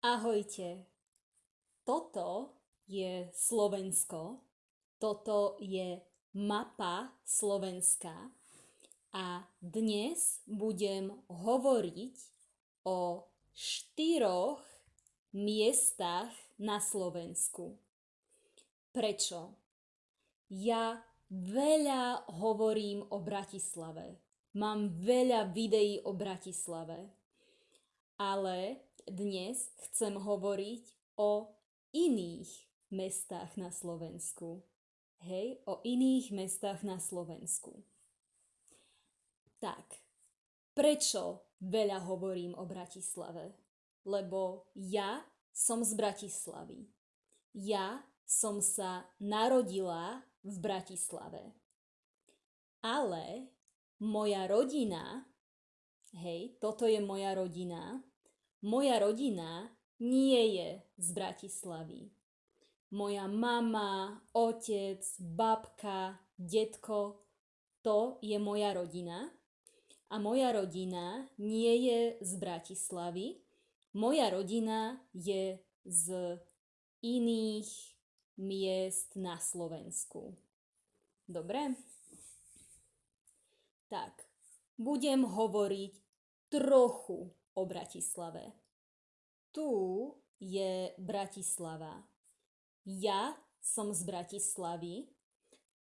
Ahojte. Toto je Slovensko. Toto je mapa Slovenska. A dnes budem hovoriť o štyroch miestach na Slovensku. Prečo? Ja veľa hovorím o Bratislave. Mám veľa videí o Bratislave. Ale dnes chcem hovoriť o iných mestách na Slovensku. Hej, o iných mestách na Slovensku. Tak, prečo veľa hovorím o Bratislave? Lebo ja som z Bratislavy. Ja som sa narodila v Bratislave. Ale moja rodina, hej, toto je moja rodina, moja rodina nie je z Bratislavy. Moja mama, otec, babka, detko, to je moja rodina. A moja rodina nie je z Bratislavy. Moja rodina je z iných miest na Slovensku. Dobre? Tak, budem hovoriť trochu o Bratislave. Tu je Bratislava. Ja som z Bratislavy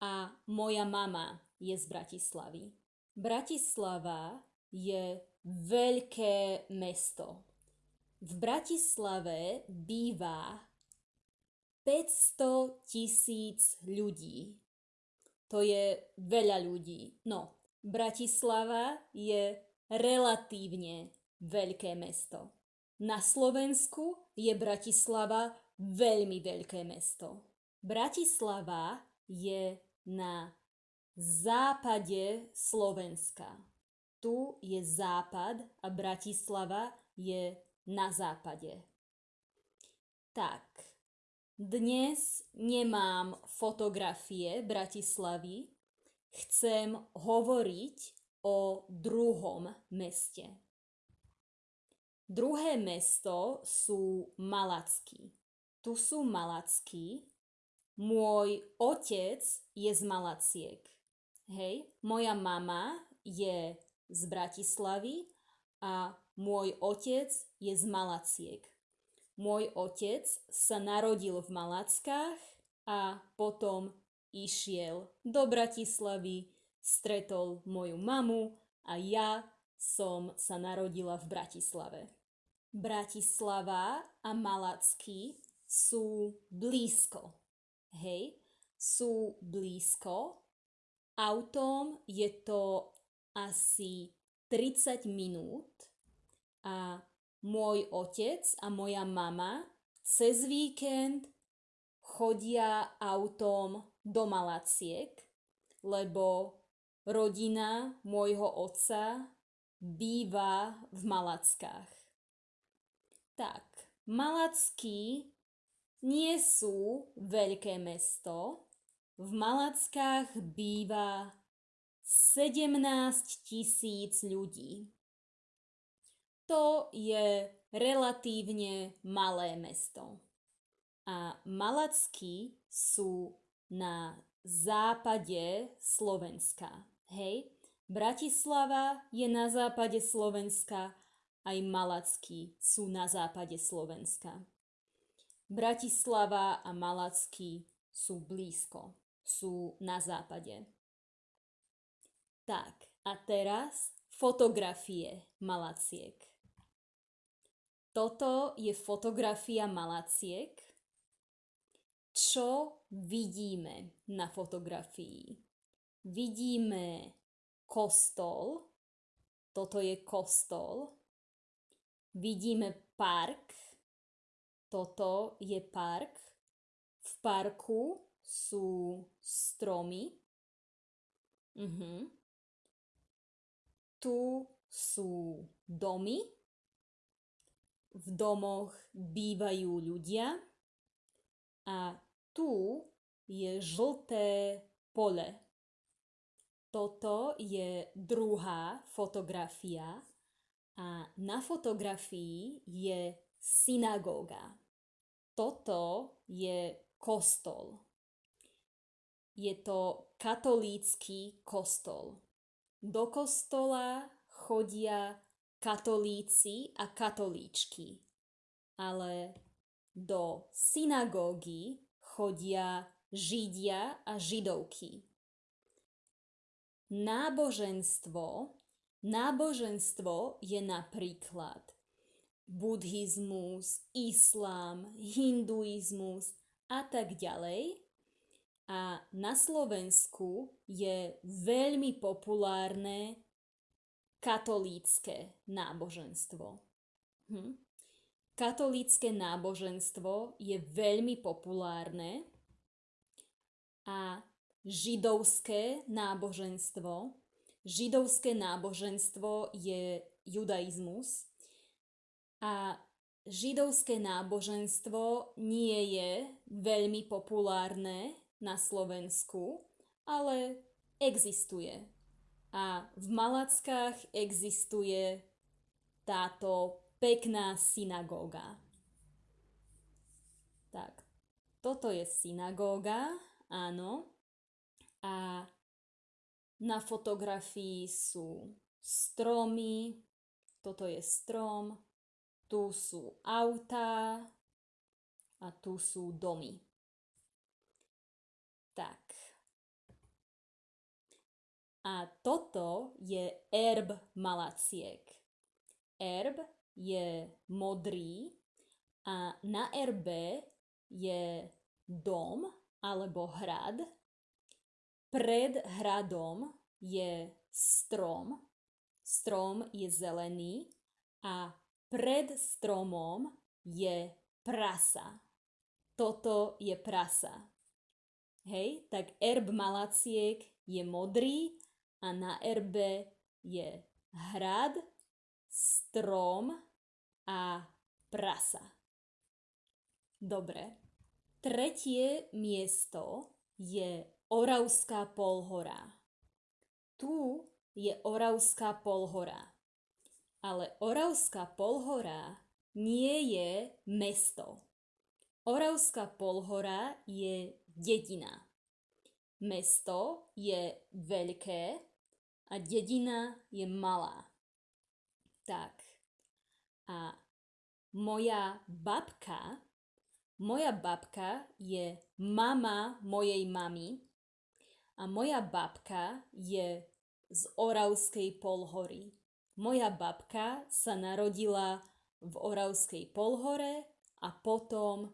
a moja mama je z Bratislavy. Bratislava je veľké mesto. V Bratislave býva 500 tisíc ľudí. To je veľa ľudí. No, Bratislava je relatívne veľké mesto. Na Slovensku je Bratislava veľmi veľké mesto. Bratislava je na západe Slovenska. Tu je západ a Bratislava je na západe. Tak, dnes nemám fotografie Bratislavy, chcem hovoriť o druhom meste. Druhé mesto sú Malacky. Tu sú Malacky. Môj otec je z Malaciek. Hej, moja mama je z Bratislavy a môj otec je z Malaciek. Môj otec sa narodil v Malackách a potom išiel do Bratislavy, stretol moju mamu a ja som sa narodila v Bratislave. Bratislava a Malacky sú blízko. Hej, sú blízko. Autom je to asi 30 minút a môj otec a moja mama cez víkend chodia autom do Malaciek, lebo rodina môjho otca býva v Malackách. Tak, Malacky nie sú veľké mesto. V Malackách býva 17 tisíc ľudí. To je relatívne malé mesto. A Malacky sú na západe Slovenska. Hej? Bratislava je na západe Slovenska aj Malacky sú na západe Slovenska. Bratislava a Malacky sú blízko, sú na západe. Tak, a teraz fotografie Malaciek. Toto je fotografia Malaciek. Čo vidíme na fotografii? Vidíme kostol. Toto je kostol vidíme park. Toto je park. V parku sú stromy. Uh-huh. Tu sú domy. V domoch bývajú ľudia. A tu je žlté pole. Toto je druhá fotografia a na fotografii je synagóga. Toto je kostol. Je to katolícky kostol. Do kostola chodia katolíci a katolíčky, ale do synagógy chodia židia a židovky. Náboženstvo Náboženstvo je napríklad buddhizmus, islám, hinduizmus a tak ďalej. A na Slovensku je veľmi populárne katolícke náboženstvo. Hm? Katolícke náboženstvo je veľmi populárne a židovské náboženstvo židovské náboženstvo je judaizmus a židovské náboženstvo nie je veľmi populárne na Slovensku, ale existuje. A v Malackách existuje táto pekná synagóga. Tak, toto je synagóga, áno. A na fotografii sú stromy, toto je strom, tu sú autá a tu sú domy. Tak. A toto je erb malaciek. Erb je modrý a na erbe je dom alebo hrad pred hradom je strom, strom je zelený a pred stromom je prasa. Toto je prasa. Hej, tak erb malaciek je modrý a na erbe je hrad, strom a prasa. Dobre. Tretie miesto je Oravská polhora. Tu je Oravská polhora. Ale Oravská polhora nie je mesto. Oravská polhora je dedina. Mesto je veľké a dedina je malá. Tak. A moja babka, moja babka je mama mojej mamy a moja babka je z Oravskej polhory. Moja babka sa narodila v Oravskej polhore a potom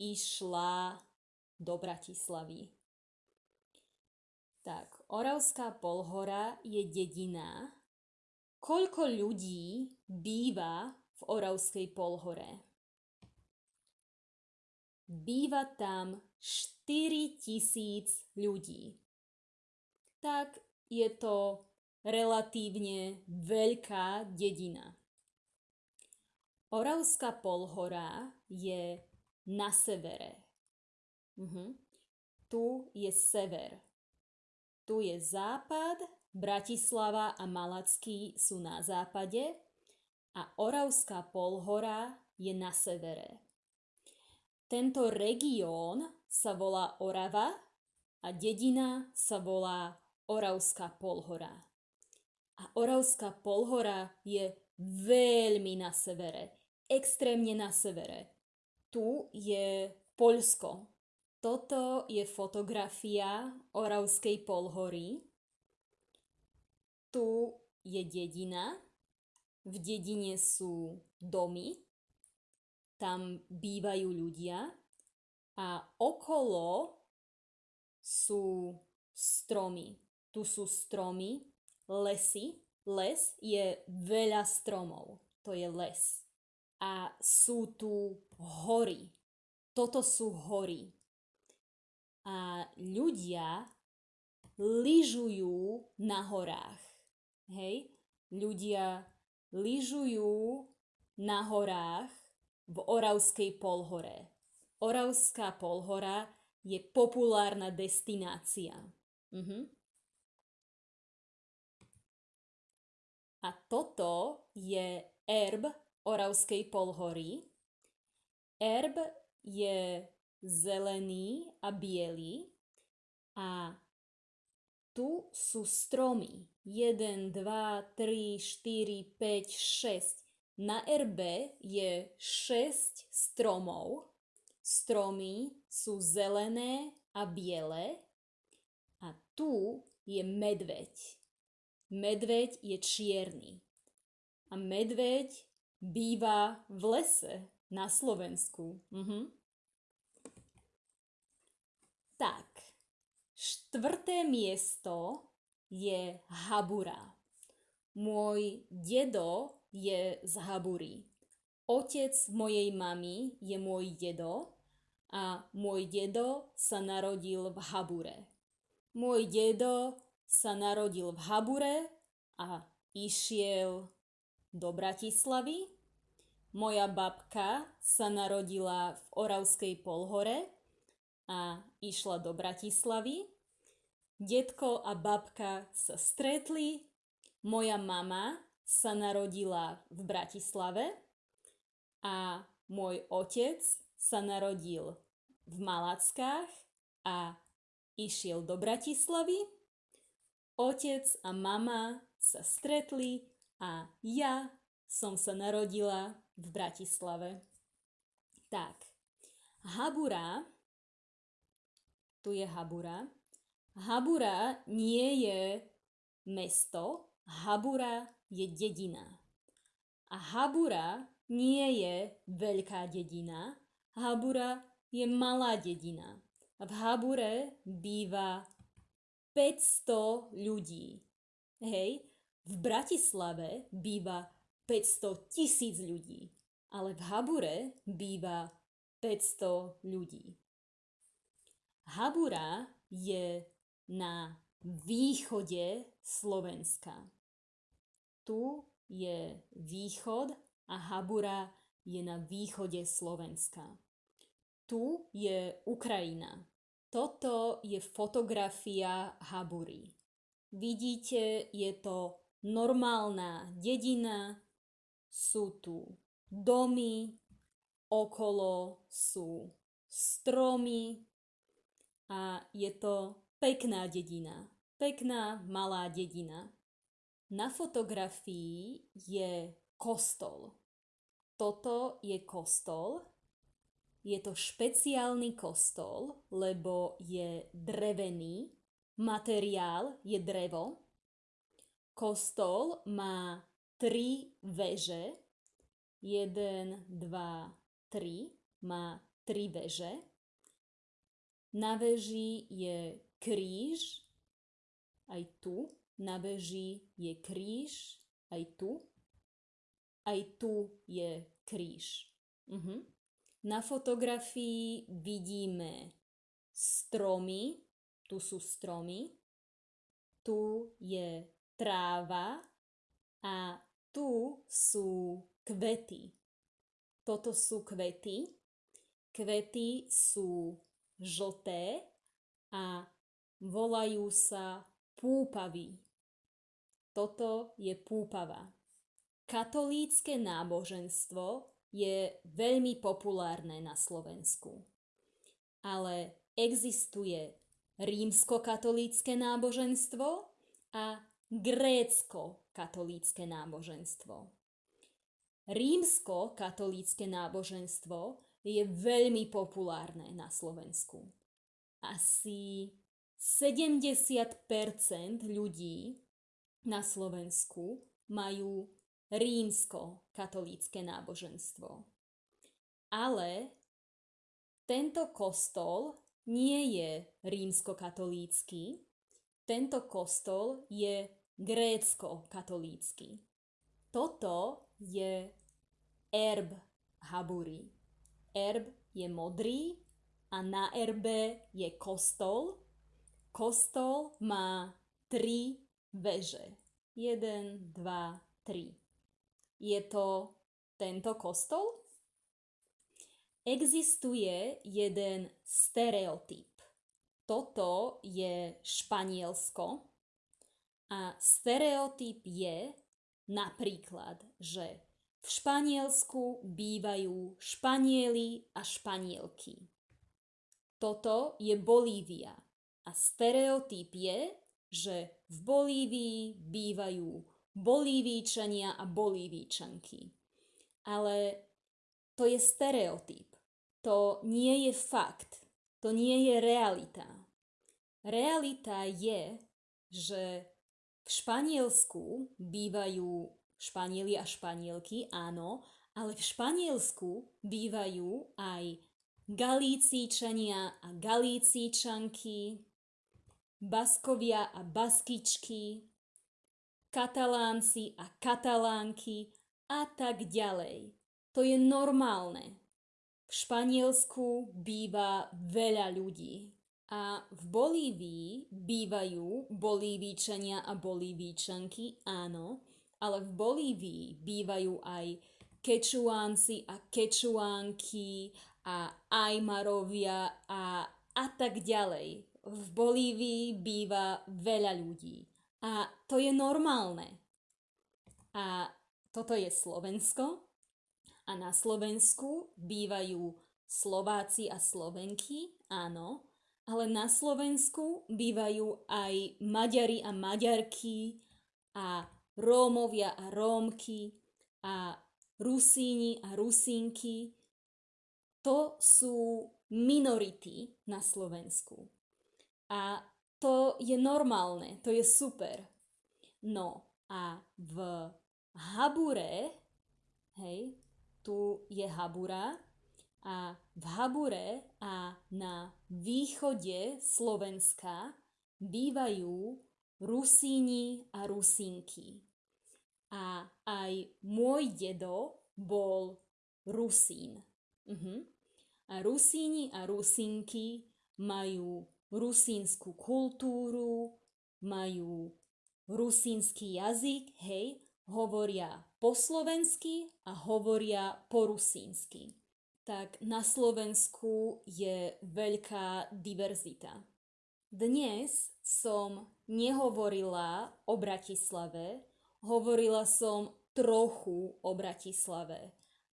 išla do Bratislavy. Tak, Oravská polhora je dedina. Koľko ľudí býva v Oravskej polhore? Býva tam 4000 ľudí tak je to relatívne veľká dedina. Oravská polhora je na severe. Uh-huh. Tu je sever. Tu je západ, Bratislava a Malacký sú na západe a Oravská polhora je na severe. Tento región sa volá Orava a dedina sa volá Oravská polhora. A Oravská polhora je veľmi na severe, extrémne na severe. Tu je Poľsko. Toto je fotografia Oravskej polhory. Tu je dedina. V dedine sú domy. Tam bývajú ľudia. A okolo sú stromy tu sú stromy, lesy. Les je veľa stromov, to je les. A sú tu hory. Toto sú hory. A ľudia lyžujú na horách. Hej? Ľudia lyžujú na horách v Oravskej polhore. Oravská polhora je populárna destinácia. Mhm. A toto je erb Oravskej polhory. Erb je zelený a biely a tu sú stromy. 1, 2, 3, 4, 5, 6. Na erbe je 6 stromov. Stromy sú zelené a biele. A tu je medveď. Medveď je čierny. A medveď býva v lese na Slovensku. Mhm. Tak, štvrté miesto je Habura. Môj dedo je z Habury. Otec mojej mamy je môj dedo a môj dedo sa narodil v Habure. Môj dedo sa narodil v Habure a išiel do Bratislavy. Moja babka sa narodila v Oravskej polhore a išla do Bratislavy. Detko a babka sa stretli. Moja mama sa narodila v Bratislave a môj otec sa narodil v Malackách a išiel do Bratislavy. Otec a mama sa stretli a ja som sa narodila v Bratislave. Tak, Habura, tu je Habura. Habura nie je mesto, Habura je dedina. A Habura nie je veľká dedina, Habura je malá dedina. A v Habure býva 500 ľudí. Hej, v Bratislave býva 500 tisíc ľudí, ale v Habure býva 500 ľudí. Habura je na východe Slovenska. Tu je východ a Habura je na východe Slovenska. Tu je Ukrajina. Toto je fotografia Habury. Vidíte, je to normálna dedina, sú tu domy, okolo sú stromy a je to pekná dedina. Pekná malá dedina. Na fotografii je kostol. Toto je kostol. Je to špeciálny kostol, lebo je drevený. Materiál je drevo. Kostol má tri veže. Jeden, dva, tri. Má tri veže. Na veži je kríž, aj tu. Na veži je kríž, aj tu. Aj tu je kríž. Uh-huh. Na fotografii vidíme stromy, tu sú stromy, tu je tráva a tu sú kvety. Toto sú kvety. Kvety sú žlté a volajú sa púpavy. Toto je púpava. Katolícke náboženstvo je veľmi populárne na Slovensku. Ale existuje rímsko-katolícke náboženstvo a grécko-katolícke náboženstvo. Rímsko-katolícke náboženstvo je veľmi populárne na Slovensku. Asi 70% ľudí na Slovensku majú rímsko-katolícke náboženstvo. Ale tento kostol nie je rímsko-katolícky, tento kostol je grécko-katolícky. Toto je erb Haburi. Erb je modrý a na erbe je kostol. Kostol má tri veže. Jeden, dva, tri. Je to tento kostol? Existuje jeden stereotyp toto je Španielsko a stereotyp je napríklad, že v Španielsku bývajú Španieli a Španielky. Toto je Bolívia a stereotyp je, že v Bolívii bývajú Bolívíčania a Bolívíčanky. Ale to je stereotyp. To nie je fakt. To nie je realita. Realita je, že v Španielsku bývajú Španieli a Španielky, áno, ale v Španielsku bývajú aj Galícíčania a Galícíčanky, Baskovia a Baskičky, Katalánci a Katalánky a tak ďalej. To je normálne. V Španielsku býva veľa ľudí. A v Bolívii bývajú Bolívíčania a Bolívíčanky, áno, ale v Bolívii bývajú aj Kečuánci a Kečuánky a Ajmarovia a, a tak ďalej. V Bolívii býva veľa ľudí. A to je normálne. A toto je Slovensko. A na Slovensku bývajú Slováci a Slovenky, áno, ale na Slovensku bývajú aj Maďari a Maďarky a Rómovia a Rómky a Rusíni a Rusínky. To sú minority na Slovensku. A to je normálne, to je super. No a v Habure, hej, tu je Habura, a v Habure a na východe Slovenska bývajú Rusíni a Rusínky. A aj môj dedo bol Rusín. Uh-huh. A Rusíni a Rusínky majú rusínsku kultúru, majú rusínsky jazyk, hej, hovoria po slovensky a hovoria po rusínsky tak na Slovensku je veľká diverzita. Dnes som nehovorila o Bratislave, hovorila som trochu o Bratislave,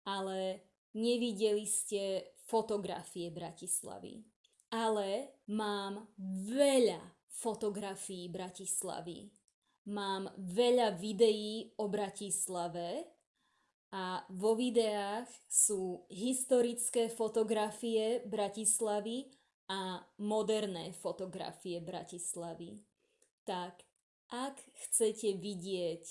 ale nevideli ste fotografie Bratislavy. Ale mám veľa fotografií Bratislavy. Mám veľa videí o Bratislave a vo videách sú historické fotografie Bratislavy a moderné fotografie Bratislavy. Tak ak chcete vidieť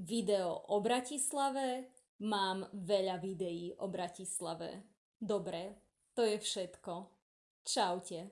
video o Bratislave, mám veľa videí o Bratislave. Dobre, to je všetko. Kształcie.